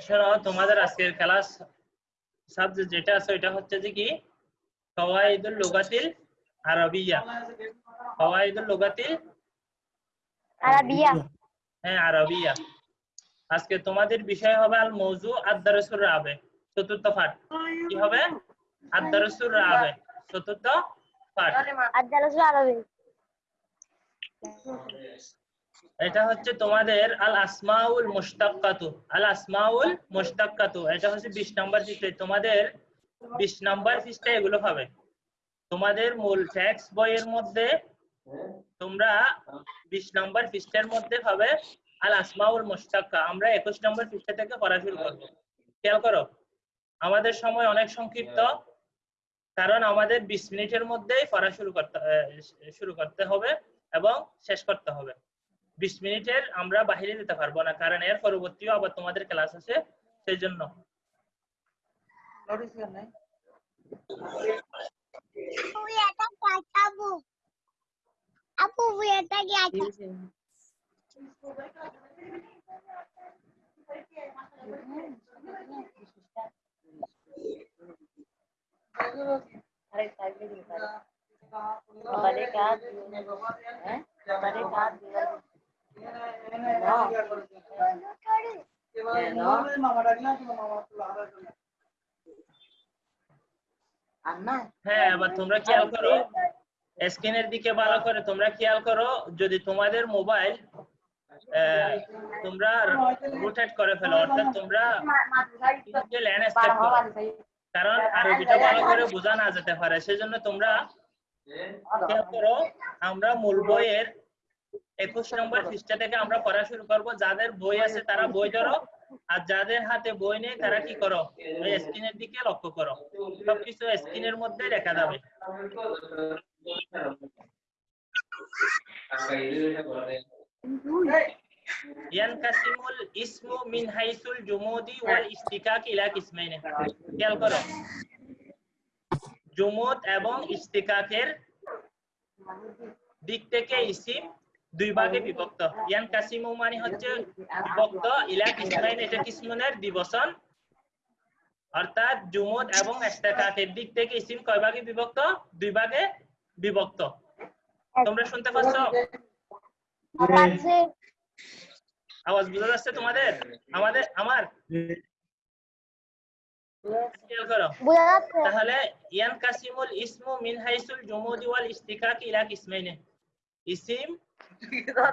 শোনো তোমাদের আজকের ক্লাস সাবজেক্ট যেটা আছে ওইটা হচ্ছে যে কি? ফাওয়াইদুল লুগাতিল আরবিয়া। ফাওয়াইদুল লুগাতিল আরাবিয়া। হ্যাঁ আরবিয়া। আজকে তোমাদের বিষয় হবে আল মৌজু আদ-দারসুর রাবে চতুর্থ পাঠ। কি হবে? আদ-দারসুর রাবে চতুর্থ এটা হচ্ছে তোমাদের আল আসমাউল মুশতাক্কাতু আল আসমাউল মুশতাক্কাতু। এটা হচ্ছে 20 নাম্বার পৃষ্ঠায় তোমাদের 20 নাম্বার পৃষ্ঠায় এগুলো পাবে। তোমাদের মূল টেক্সট বইয়ের মধ্যে তোমরা 20 নাম্বার পৃষ্ঠার মধ্যে পাবে আল আসমাউল মুশতাক্কা। আমরা 21 নাম্বার পৃষ্ঠা থেকে পড়া শুরু করব। খেয়াল করো আমাদের সময় অনেক সংক্ষিপ্ত। কারণ আমাদের 20 মিনিটের মধ্যেই পড়া শুরু করতে শুরু করতে হবে এবং শেষ করতে হবে। বিশ মিনিটের আমরা বাহিরে যেতে পারব না কারণ এর পরবর্তীও আবার তোমাদের ক্লাস আছে সেই জন্য। হ্যাঁ এবার তোমরা খেয়াল করো। স্ক্রিনের দিকে ভালো করে তোমরা খেয়াল করো, যদি তোমাদের মোবাইল তোমরা রোটেট করে ফেলো, অর্থাৎ তোমরা কারণ আরবিটা ভালো করে বোঝা না যেতে পারে সেজন্য তোমরা করো আমরা মূল বইয়ের একুশ নম্বর পৃষ্ঠা থেকে আমরা পড়া শুরু করব। যাদের বই আছে তারা বই ধরো আর যাদের হাতে বই নেই তারা কি করো স্ক্রিনের দিকে লক্ষ্য করো। সবকিছু স্ক্রিনের মধ্যে দেখা যাবে। ইয়ানকাসিমুল ইসমু মিন হাইসুল জুমুদি ওয়াল ইস্তিকাক ইলা কিসমাইনে। খেয়াল করো। জুমুদ এবং ইস্তিকাকের দিক থেকে ইসিম দুই ভাগে বিভক্ত। ইয়ান কাসিমু মানে হচ্ছে বিভক্ত, ইলা কিসমাইন, এটা কিসমুনের দিবসন অর্থাৎ জুমুদ এবং ইস্তিকাকের দিক থেকে ইসিম কয় ভাগে বিভক্ত? দুই ভাগে বিভক্ত। তোমরা শুনতে পাচ্ছ? আওয়াজ বোঝা যাচ্ছে তোমাদের? আমাদের আমার? তাহলে ইয়ান কাসিমুল ইসমু মিন হাইসুল জুমুদি ওয়াল ইস্তিকাক ইলা কিসমাইনে। ইসিম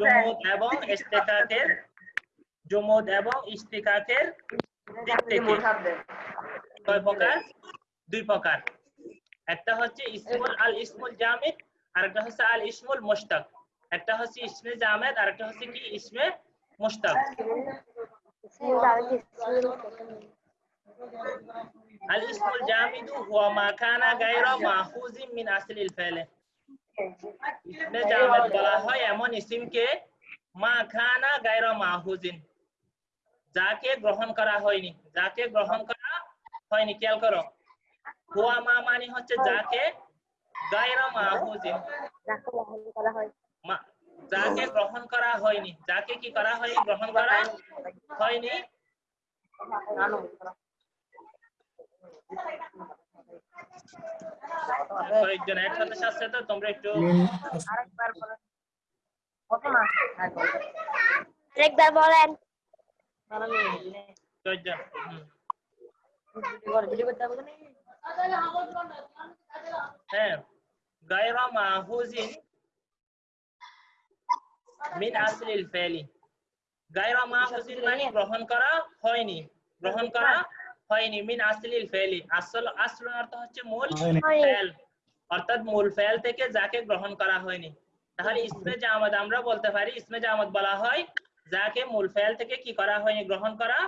জুমুদ এবং ইস্তিকাকের জুমুদ এবং ইস্তিকাকের দিক থেকে। কয় প্রকার? দুই প্রকার। একটা হচ্ছে ইসমুল আল ইসমুল জামিদ আর একটা হচ্ছে আল ইসমুল মুশতাক। একটা হচ্ছে ইসমে জামেদ আর একটা হচ্ছে কি ইসমে মুশতাক। আল ইসমুল জামিদু হুয়া মা কানা গায়রা মিন আসলিল ফাইলে। ইসমে জামেদ বলা হয় এমন ইসিমকে, মা খানা গায়রা মাহুজিন যাকে গ্রহণ করা হয়নি, যাকে গ্রহণ করা হয়নি, খেয়াল করো। হুয়া মা মানে হচ্ছে যাকে গায়রা মাহুজিন মা- যাকে গ্রহণ করা হয়নি যাকে কি করা হয়নি? গ্রহণ করা হয়নি? কয়েকজন একসাথে সাথে তো তোমরা একটু একবার বলেন। কয়েকজন হ্যাঁ। গায়রা মাহুজিন মিন আসলিল ফেলি। গায়রা মাহুজিন মানে গ্রহণ করা হয়নি। গ্রহণ করা হয়নি মিন আসলিল ফেলি। আসল আসল অর্থ হচ্ছে মূল ফেল। অর্থাৎ মূল ফেল থেকে যাকে গ্রহণ করা হয়নি। তাহলে ইসমে জামাত আমরা বলতে পারি ইসমে জামাত বলা হয় যাকে মূল ফেল থেকে কি করা হয়নি গ্রহণ করা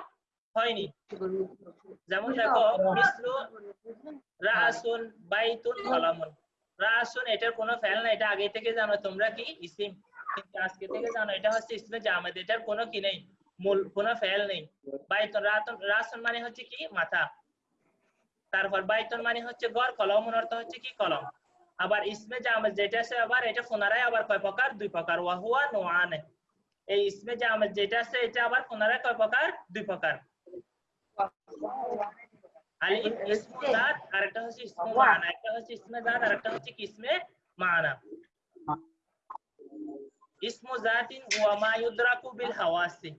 হয়নি। যেমন দেখো মিসলু রাসুন বাইতুন কলামুন। রাসুন এটার কোনো ফেল না এটা আগে থেকে জানো তোমরা কি? ইসিম। কিন্তু আজকে থেকে জানো এটা হচ্ছে ইসমে জামাত এটার কোনো কি নেই মূল কোনো ফেল নেই বাইতুন রাতুন রাসুন মানে হচ্ছে কি মাথা তারপর বাইতুন মানে হচ্ছে ঘর কলমুন অর্থ হচ্ছে কি কলম আবার ইসমে জামেদ যেটা আছে আবার এটা পুনরায় আবার কয় প্রকার দুই প্রকার ওয়া হুয়া নোয়ানে এই ইসমে জামেদ যেটা আছে এটা আবার পুনরায় কয় প্রকার দুই প্রকার আলি ইসমু জাত আরেকটা হচ্ছে ইসমু মানা একটা হচ্ছে ইসমে জাত আরেকটা হচ্ছে কি ইসমে মানা ইসমু জাতিন ওয়া মা বিল হাওয়াসি।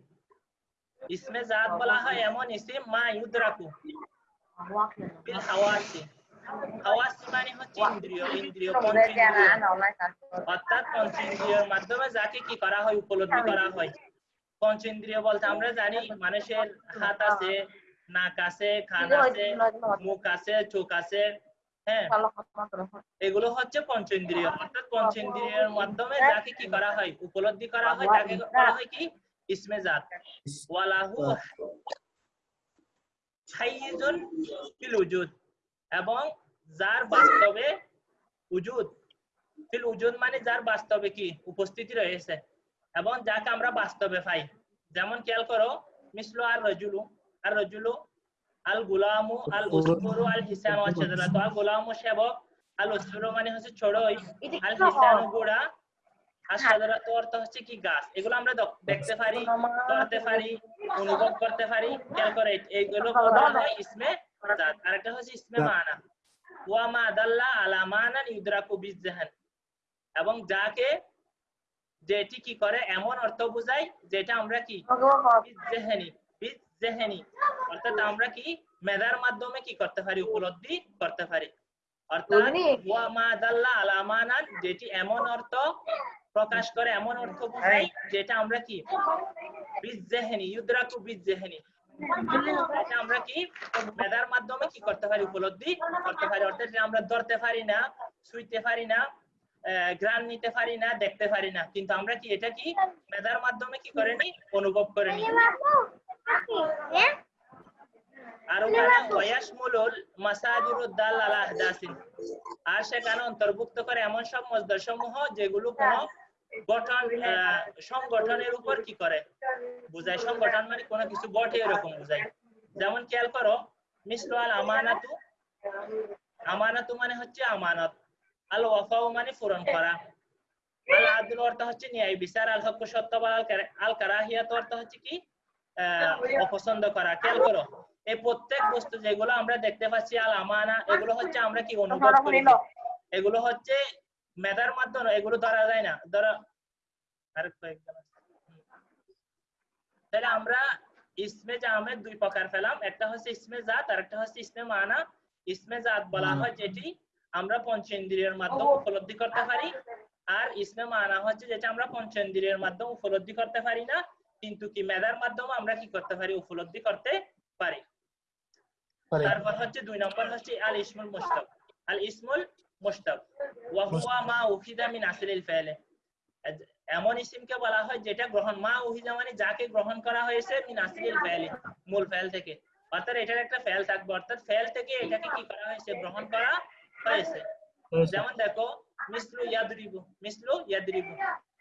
ইসমে জাত বলা হয় এমন ইসিম মা বিল হাওয়াসি। হাওয়াসি মানে হচ্ছে ইন্দ্রিয় ইন্দ্রিয় অর্থাৎ পঞ্চেন্দ্রিয়ের মাধ্যমে যাকে কি করা হয়, উপলব্ধি করা হয়। পঞ্চেন্দ্রিয় বলতে আমরা জানি মানুষের হাত আছে, নাক আছে, কান আছে, মুখ আছে, চোখ আছে। হ্যাঁ। এগুলো হচ্ছে পঞ্চেন্দ্রিয়। অর্থাৎ পঞ্চেন্দ্রিয়ের মাধ্যমে যাকে কি করা হয়? উপলব্ধি করা হয়। তাকে করা হয় কি? ইসমে জাত। ওয়ালাহু ফিল উজুদ। এবং যার বাস্তবে উজুদ। ফিল উজুদ মানে যার বাস্তবে কি? উপস্থিতি রয়েছে। এবং যাকে আমরা বাস্তবে পাই। যেমন খেয়াল করো মিসলু আর রজুলু। আর রজুলু আল গুলামু আল উসফুরু আল হিসান ওয়াল শাজারা তো আল গুলামু সেবক আল উসফুরু মানে হচ্ছে ছড়ই আল হিসান গোড়া। আর অর্থ হচ্ছে কি গাছ? এগুলো আমরা দেখতে পারি ধরতে পারি অনুভব করতে পারি খেয়াল করে এইগুলো হয় ইসমে জাত। আরেকটা হচ্ছে ইসমে মানা। ওয়া মা দাল্লা আলা মানান ইউদরাকু বিজহান এবং যাকে যেটি কি করে এমন অর্থ বোঝায় যেটা আমরা কি? বিজেহেনি অর্থাৎ আমরা কি? মেধার মাধ্যমে কি করতে পারি? উপলব্ধি করতে পারি। অর্থাৎ ওয়া মা দাল্লা আলা মানান যেটি এমন অর্থ প্রকাশ করে এমন অর্থ বোঝায় যেটা আমরা কি? বিজেহেনি ইউদরাকু বিজেহেনি এটা আমরা কি? মেধার মাধ্যমে কি করতে পারি? উপলব্ধি করতে পারি। অর্থাৎ আমরা ধরতে পারি না ছুঁইতে পারি না ঘ্রাণ নিতে পারি না দেখতে পারি না। কিন্তু আমরা কি এটা কি? মেধার মাধ্যমে কি করেনি? অনুভব করে নি ওয়াশমুলুল মাসাদিরুদ দাল আলা আহদাসিন। আর সেখানে অন্তর্ভুক্ত করে এমন সব মজদার সমূহ যেগুলো কোনো গঠন সংগঠনের উপর কি করে? বুঝায়। সংগঠন মানে কোনো কিছু এরকম বুঝায়। যেমন খেয়াল করো? মিসলু আল আমানাতু। আমানাতু মানে হচ্ছে আমানত। আল ওয়াফাউ মানে পূরণ করা। আল আদল অর্থ হচ্ছে ন্যায় বিচার। আল হক সত্য বা আল কারাহিয়াত অর্থ হচ্ছে কি? অপছন্দ করা। খেয়াল করো এই প্রত্যেক বস্তু যেগুলো আমরা দেখতে পাচ্ছি আল আমানা এগুলো হচ্ছে আমরা কি অনুভব করি? এগুলো হচ্ছে মেধার মাধ্যমে এগুলো ধরা যায় না। ধরো আর কয়েকজন তাহলে আমরা ইসমে জামের দুই প্রকার পেলাম। একটা হচ্ছে ইসমে জাত আর একটা হচ্ছে ইসমে মানা। ইসমে জাত বলা হয় যেটি আমরা পঞ্চেন্দ্রিয়ের মাধ্যমে উপলব্ধি করতে পারি। আর ইসমে মানা হচ্ছে যেটা আমরা পঞ্চেন্দ্রিয়ের মাধ্যমে উপলব্ধি করতে পারি না। কিন্তু কি মেধার মাধ্যমে আমরা কি করতে পারি? উপলব্ধি করতে পারি। তারপর হচ্ছে দুই নম্বর হচ্ছে আল ইসমুল মুশতাক। আল ইসমুল মুশতাক। ওয়া হুয়া মা উখিদা মিন আসলিল ফাইলে এমন ইসিমকে বলা হয় যেটা গ্রহণ মা উহিদা মানে যাকে গ্রহণ করা হয়েছে মিন আসলিল ফাইলে মূল ফাইল থেকে। অর্থাৎ এটার একটা ফেল থাকবে। অর্থাৎ ফেল থেকে এটাকে কি করা হয়েছে? গ্রহণ করা হয়েছে। যেমন দেখো মিসলু ইয়াদরিবু মিসলু ইয়াদরিবু।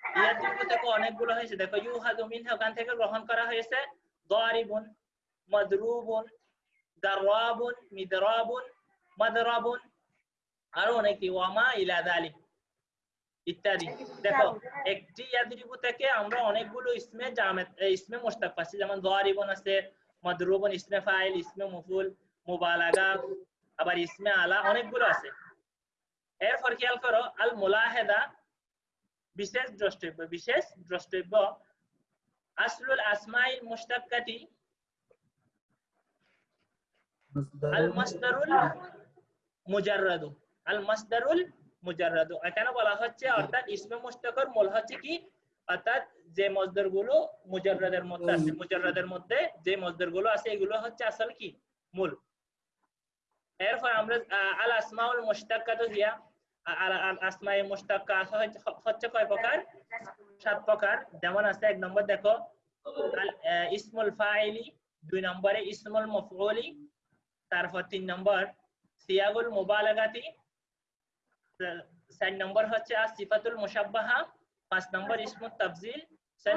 ইয়াদরিবু থেকে অনেকগুলো হয়েছে। দেখো ইউহাদু মিনহা ওখান থেকে গ্রহণ করা হয়েছে। দারিবুন মাদরুবুন দারাবুন মিদরাবুন মাদরাবুন আরও অনেকে ওয়ামা ইলা দালিক ইত্যাদি। দেখো একটি ইয়াদরিবু থেকে আমরা অনেকগুলো ইসমে জামেত এ, ইসমে মুশতাক পাচ্ছি। যেমন দারিবুন আছে মাদরুবুন ইসমে ফাইল ইসমে মফুল মুবালাগা আবার ইসমে আলা অনেকগুলো আছে। এরপর খেয়াল করো আল মুলাহেদা বিশেষ দ্রষ্টব্য বিশেষ দ্রষ্টব্য আসলুল আসমাইল মুশতাক্কাতি আল মাসদারুল মুজাররাদু আল মাসদারুল মুজাররাদু। এখানে বলা হচ্ছে অর্থাৎ ইসমে মুশতাকর মূল হচ্ছে কি? অর্থাৎ যে মজদারগুলো মুজাররাদের মধ্যে আছে মুজাররাদের মধ্যে যে মজদারগুলো আছে এগুলো হচ্ছে আসল কি? মূল। এরপর আমরা আল আসমাউল মুশতাক্কাতু হিয়া। ফাইলি, দুই নম্বরে ইসমুল তারপর তিন নম্বর সিয়াগুল নম্বর হচ্ছে পাঁচ নম্বর ইসমুল ছয়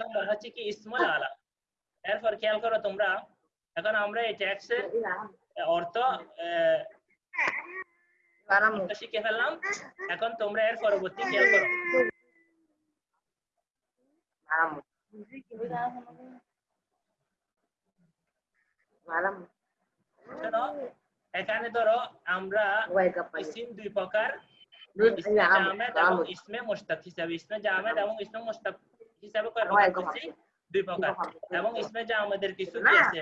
নম্বর হচ্ছে কি ইসমুল আলা। এরপর খেয়াল করো তোমরা, এখন আমরা এই ট্যাক্সের অর্থ শিখে ফেললাম এখন তোমরা এর পরবর্তী খেয়াল করো Malam. Malam. শোনো, এখানে ধরো আমরা? ইসিম দুই প্রকার ইসমে মুশতাক হিসাবে ইসমে জামেদ এবং ইসমে মুশতাক হিসাবে দুই প্রকার এবং ইসমে জামেদের কিছু আছে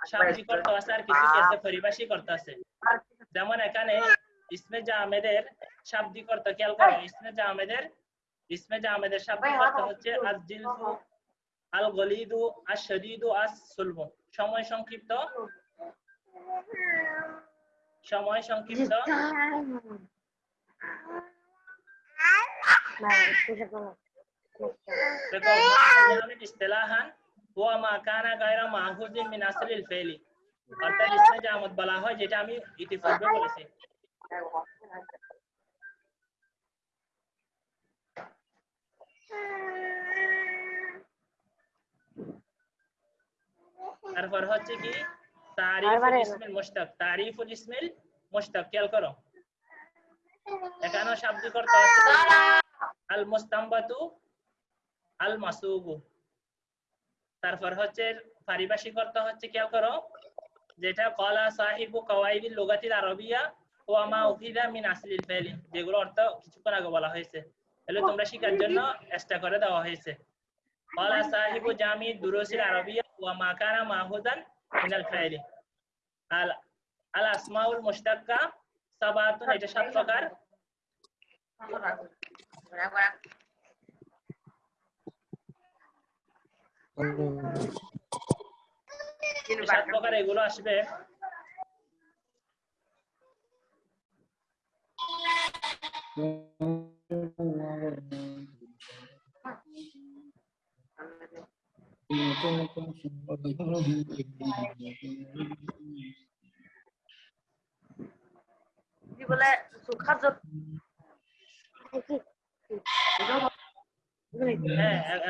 শাব্দিক অর্থ আছে আর কিছু কি আছে পরিভাষিক অর্থ আছে যেমন এখানে ইসমে জামেদের শাব্দিক অর্থ খেয়াল করো ইসমে জামেদের ইসমে জামেদের শাব্দিক অর্থ হচ্ছে আজ জিলসু আল গলিদু আস শদীদু আস সুলবু সময় সংক্ষিপ্ত সময় সংক্ষিপ্ত ইস্তিলাহান হুয়া মা কানা গায়রা মাহুজিন মিন আসলিল ফেলি অর্থাৎ ইসমে জামত বলা হয় যেটা আমি ইতিপূর্বে বলেছি তারপর হচ্ছে কি তারিফুল। ইসমিল মুশতাক তারিফুল ইসমিল মুশতাক খেয়াল করো এখানেও শাব্দিক অর্থ আছে আল মুস্তাম্বাতু আল মাসুবু তারপর হচ্ছে পারিভাষিক অর্থ হচ্ছে কেউ করো? যেটা কলা সাহিব কওয়াইবিল লুগাতিল আরবিয়া ও আমা উফিদা মিন আসলিল ফাইলি, যেগুলো অর্থ কিছুক্ষণ আগে বলা হয়েছে। তাহলে তোমরা শিকার জন্য চেষ্টা করে দেওয়া হয়েছে। কলা সাহিব জামি দুরুসিল আরবিয়া ও আমা কানা মাহুদান মিনাল ফাইলি। আল আল আসমাউল মুশতাক্কা সাবাতুন, এটা সাত প্রকার। সাত প্রকার এগুলো আসবে কি বলে সুখা যত হ্যাঁ এ-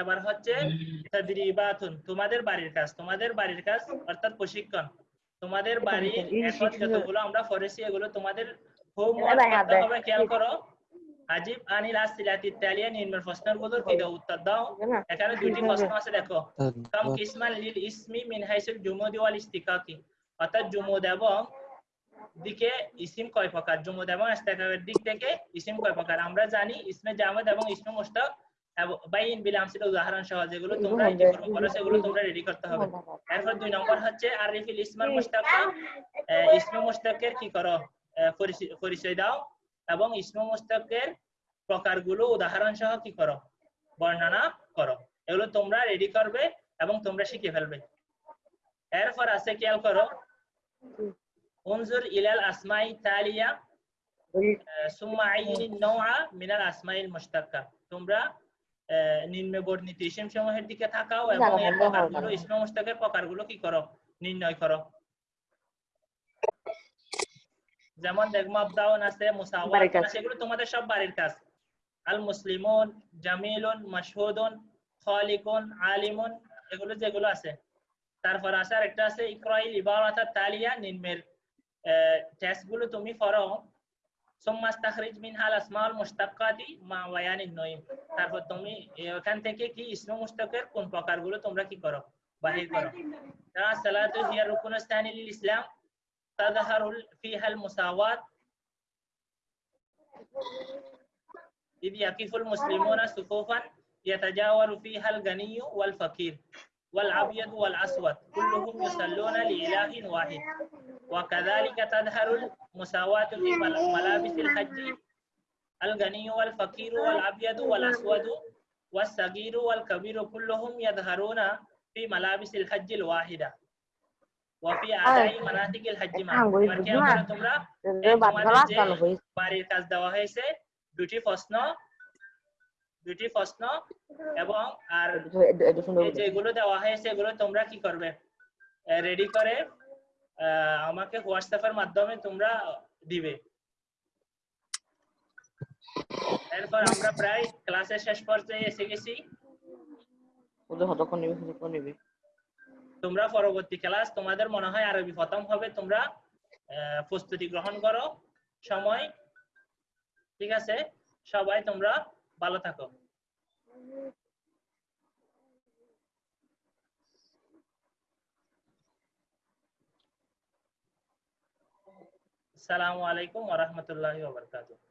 এবার হচ্ছে তাদরিবাতুন তোমাদের বাড়ির কাজ তোমাদের বাড়ির কাজ অর্থাৎ প্রশিক্ষণ। তোমাদের বাড়ির এখন যতগুলো আমরা পড়েছি এগুলো তোমাদের হোমওয়ার্ক খেয়াল করো। আজিব আনিল আসিলাতি তালিয়া নিম্নের প্রশ্নগুলোর কি দাও উত্তর দাও। এখানে দুটি প্রশ্ন আছে দেখো। কাম কিসমান লিল ইসমি মিন হাইসুল জুমুদি ওয়াল ইস্তিকাকি। অর্থাৎ জুমুদ এবং দিকে ইসিম কয় প্রকার? জুমুদ এবং ইস্তিকাকের দিক থেকে ইসিম কয় প্রকার? আমরা জানি ইসমে জামাদ এবং ইসমে মুশতাক। বাইন বিল আমসিল উদাহরণ সহ যেগুলো তোমরা ইতিপূর্বে করো সেগুলো তোমরা রেডি করতে হবে। এরপর দুই নম্বর হচ্ছে আরিফিল ইসমাল মুশতাক ইসমে মুশতাকের কি করো? পরিচয়- দাও। এবং ইসমে মুশতাকের প্রকারগুলো উদাহরণ সহ কি করো? বর্ণনা করো। এগুলো তোমরা রেডি করবে এবং তোমরা শিখে ফেলবে। এরপর আছে খেয়াল করো। উনজুর ইলাল আসমাই তালিয়া। আইনিন নওয়া মিনাল আসমাইল মুশতাক্কা তোমরা নিম্নে বর্ণিত ইসিম সমূহের দিকে তাকাও এবং এর প্রকারগুলো ইসমে মুশতাকের প্রকারগুলো কি করো? নির্ণয় করো। যেমন দেখ মাবদাউন আছে মুসাওয়াত এগুলো তোমাদের সব বাড়ির কাজ। আল মুসলিমুন জামিলুন মাশহুদুন খালিকুন আলিমুন এগুলো যেগুলো আছে। তারপর আছে আর একটা আছে ইকরাইল ইবারাতাত তালিয়া নিম্নের টেস্টগুলো তুমি পড়ো ثم استخرج منها الاسماء المشتقات مع بيان النويم তারপর তুমি এখান থেকে কি ইসমে মুশতাকের কোন প্রকারগুলো তোমরা কি করো বাহির করো তারা সালাতু হিয়া রুকুন স্থানি লিল ইসলাম تظهر فيها المساواة إذ يقف المسلمون صفوفا يتجاور فيها الغني والفقير والأبيض والأسود كلهم يصلون لإله واحد وكذلك تظهر المساواة في مل- ملابس الحج الغني والفقير والأبيض والأسود والصغير والكبير كلهم يظهرون في ملابس الحج الواحدة وفي أداء مناسك الحج معا আঙ্গুল এবার খেয়াল করো তোমরা এই বাদ তোমাদের গলা যে চালু হয়েছে বাড়ির কাজ দেওয়া হয়েছে দুটি প্রশ্ন দুটি প্রশ্ন এবং আর যেগুলো দেওয়া হয়েছে এগুলো তোমরা কি করবে? রেডি করে আমাকে হোয়াটসঅ্যাপের মাধ্যমে তোমরা দিবে। এরপর আমরা প্রায় ক্লাসের শেষ পর্যায়ে এসে গেছি। তোমরা পরবর্তী ক্লাস তোমাদের মনে হয় আরবি প্রথম হবে তোমরা প্রস্তুতি গ্রহণ করো। সময় ঠিক আছে? সবাই তোমরা ভালো থাকো। আসসালামু আলাইকুম ওয়া রাহমাতুল্লাহি ওয়া বারাকাতুহু।